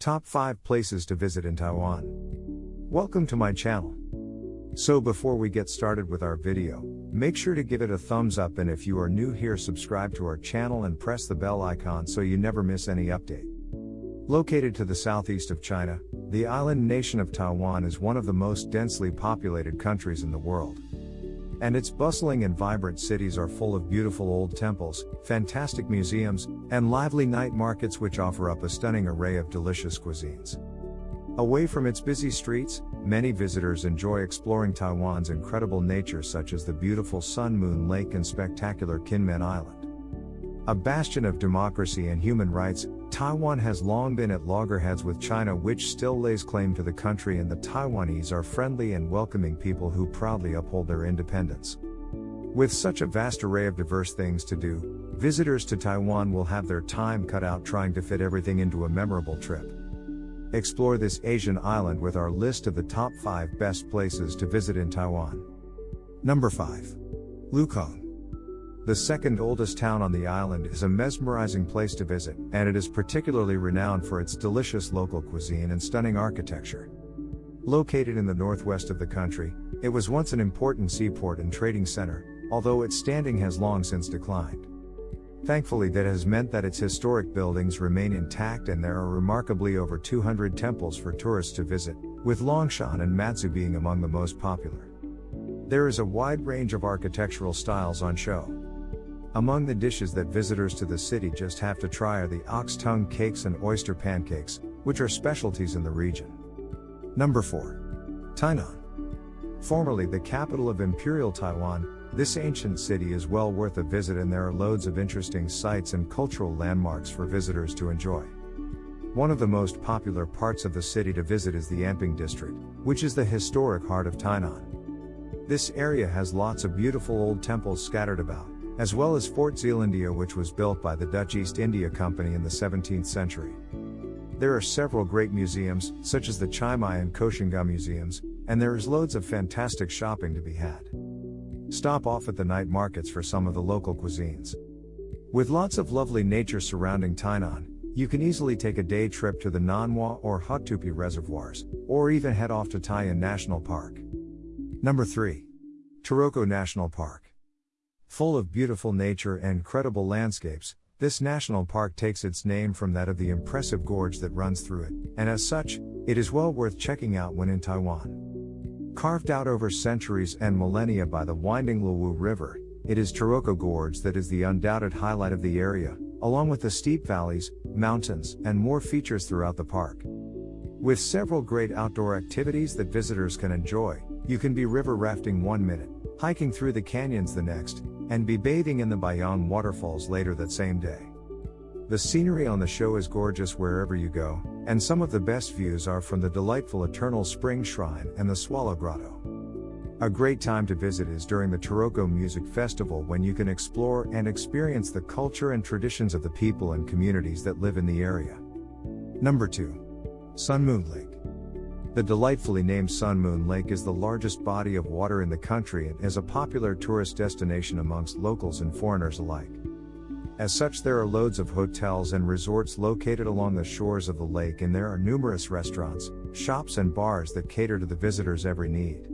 Top 5 Places to Visit in Taiwan. Welcome to my channel. So before we get started with our video, make sure to give it a thumbs up and if you are new here subscribe to our channel and press the bell icon so you never miss any update. Located to the southeast of China, the island nation of Taiwan is one of the most densely populated countries in the world. And its bustling and vibrant cities are full of beautiful old temples, fantastic museums, and lively night markets which offer up a stunning array of delicious cuisines. Away from its busy streets, many visitors enjoy exploring Taiwan's incredible nature such as the beautiful Sun Moon Lake and spectacular Kinmen Island. A bastion of democracy and human rights, Taiwan has long been at loggerheads with China, which still lays claim to the country, and the Taiwanese are friendly and welcoming people who proudly uphold their independence. With such a vast array of diverse things to do, visitors to Taiwan will have their time cut out trying to fit everything into a memorable trip. Explore this Asian island with our list of the top 5 best places to visit in Taiwan. Number 5. Lukang. The second oldest town on the island is a mesmerizing place to visit, and it is particularly renowned for its delicious local cuisine and stunning architecture. Located in the northwest of the country, it was once an important seaport and trading center, although its standing has long since declined. Thankfully, that has meant that its historic buildings remain intact and there are remarkably over 200 temples for tourists to visit, with Longshan and Matsu being among the most popular. There is a wide range of architectural styles on show. Among the dishes that visitors to the city just have to try are the ox tongue cakes and oyster pancakes, which are specialties in the region. Number 4. Tainan. Formerly the capital of Imperial Taiwan, this ancient city is well worth a visit and there are loads of interesting sights and cultural landmarks for visitors to enjoy. One of the most popular parts of the city to visit is the Anping district, which is the historic heart of Tainan. This area has lots of beautiful old temples scattered about, as well as Fort Zeelandia which was built by the Dutch East India Company in the 17th century. There are several great museums, such as the Chimei and Koxinga museums, and there is loads of fantastic shopping to be had. Stop off at the night markets for some of the local cuisines. With lots of lovely nature surrounding Tainan, you can easily take a day trip to the Nanhua or Hutoupi reservoirs, or even head off to Taijiang National Park. Number 3. Taroko National Park. Full of beautiful nature and incredible landscapes, this national park takes its name from that of the impressive gorge that runs through it, and as such, it is well worth checking out when in Taiwan. Carved out over centuries and millennia by the winding Liwu River, it is Taroko Gorge that is the undoubted highlight of the area, along with the steep valleys, mountains, and more features throughout the park. With several great outdoor activities that visitors can enjoy, you can be river rafting one minute, hiking through the canyons the next, and be bathing in the Baiyang waterfalls later that same day. The scenery on the show is gorgeous wherever you go, and some of the best views are from the delightful Eternal Spring Shrine and the Swallow Grotto. A great time to visit is during the Taroko Music Festival when you can explore and experience the culture and traditions of the people and communities that live in the area. Number 2. Sun Moon Lake. The delightfully named Sun Moon Lake is the largest body of water in the country and is a popular tourist destination amongst locals and foreigners alike. As such, there are loads of hotels and resorts located along the shores of the lake, and there are numerous restaurants, shops, and bars that cater to the visitor's every need.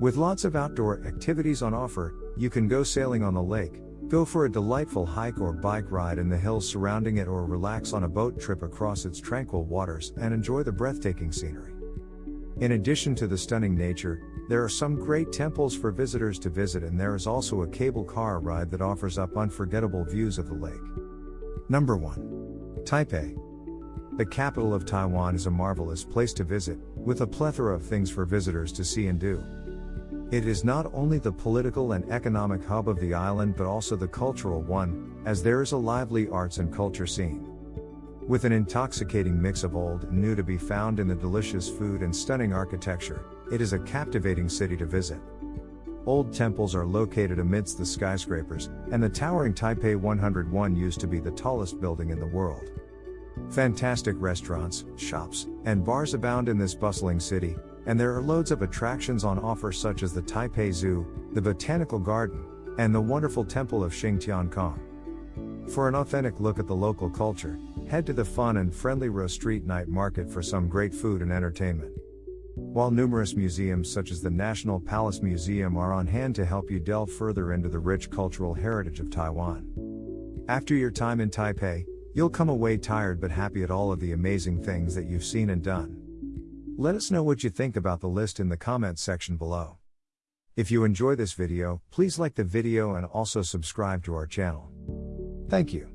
With lots of outdoor activities on offer, you can go sailing on the lake, go for a delightful hike or bike ride in the hills surrounding it, or relax on a boat trip across its tranquil waters and enjoy the breathtaking scenery. In addition to the stunning nature, there are some great temples for visitors to visit, and there is also a cable car ride that offers up unforgettable views of the lake. Number 1. Taipei. The capital of Taiwan is a marvelous place to visit, with a plethora of things for visitors to see and do. It is not only the political and economic hub of the island but also the cultural one, as there is a lively arts and culture scene. With an intoxicating mix of old and new to be found in the delicious food and stunning architecture, it is a captivating city to visit. Old temples are located amidst the skyscrapers, and the towering Taipei 101 used to be the tallest building in the world. Fantastic restaurants, shops, and bars abound in this bustling city, and there are loads of attractions on offer such as the Taipei Zoo, the Botanical Garden, and the wonderful Temple of Xingtian Kong. For an authentic look at the local culture, head to the fun and friendly Row Street Night Market for some great food and entertainment. While numerous museums such as the National Palace Museum are on hand to help you delve further into the rich cultural heritage of Taiwan. After your time in Taipei, you'll come away tired but happy at all of the amazing things that you've seen and done. Let us know what you think about the list in the comments section below. If you enjoy this video, please like the video and also subscribe to our channel. Thank you.